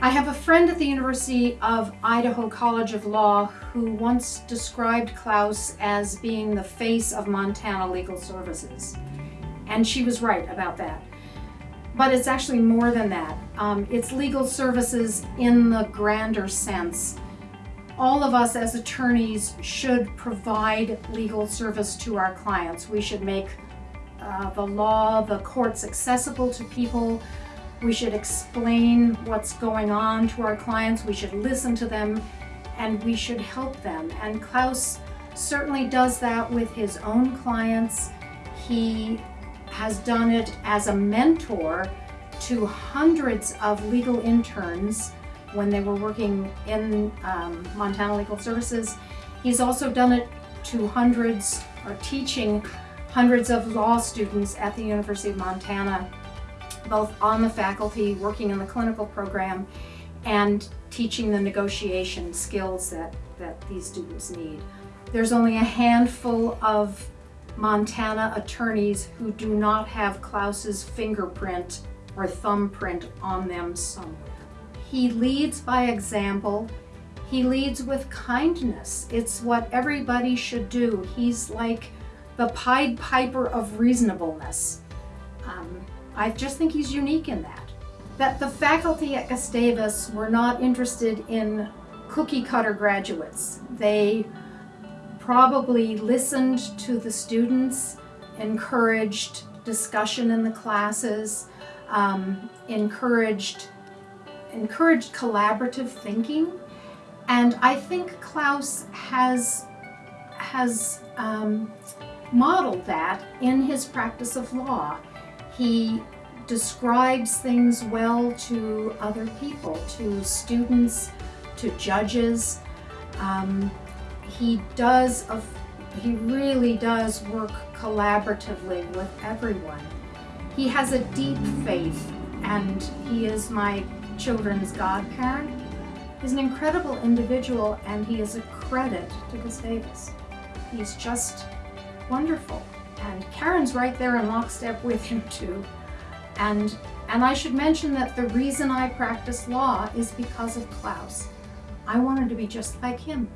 I have a friend at the University of Idaho College of Law who once described Klaus as being the face of Montana legal services. And she was right about that. But it's actually more than that. Um, it's legal services in the grander sense. All of us as attorneys should provide legal service to our clients. We should make uh, the law, the courts accessible to people we should explain what's going on to our clients. We should listen to them and we should help them. And Klaus certainly does that with his own clients. He has done it as a mentor to hundreds of legal interns when they were working in um, Montana Legal Services. He's also done it to hundreds or teaching hundreds of law students at the University of Montana both on the faculty, working in the clinical program, and teaching the negotiation skills that, that these students need. There's only a handful of Montana attorneys who do not have Klaus's fingerprint or thumbprint on them somewhere. He leads by example. He leads with kindness. It's what everybody should do. He's like the Pied Piper of reasonableness. Um, I just think he's unique in that. That the faculty at Gustavus were not interested in cookie cutter graduates. They probably listened to the students, encouraged discussion in the classes, um, encouraged, encouraged collaborative thinking. And I think Klaus has, has um, modeled that in his practice of law. He describes things well to other people, to students, to judges. Um, he does, a, he really does work collaboratively with everyone. He has a deep faith and he is my children's godparent. He's an incredible individual and he is a credit to Gustavus. He's just wonderful. And Karen's right there in lockstep with him too. And, and I should mention that the reason I practice law is because of Klaus. I wanted to be just like him.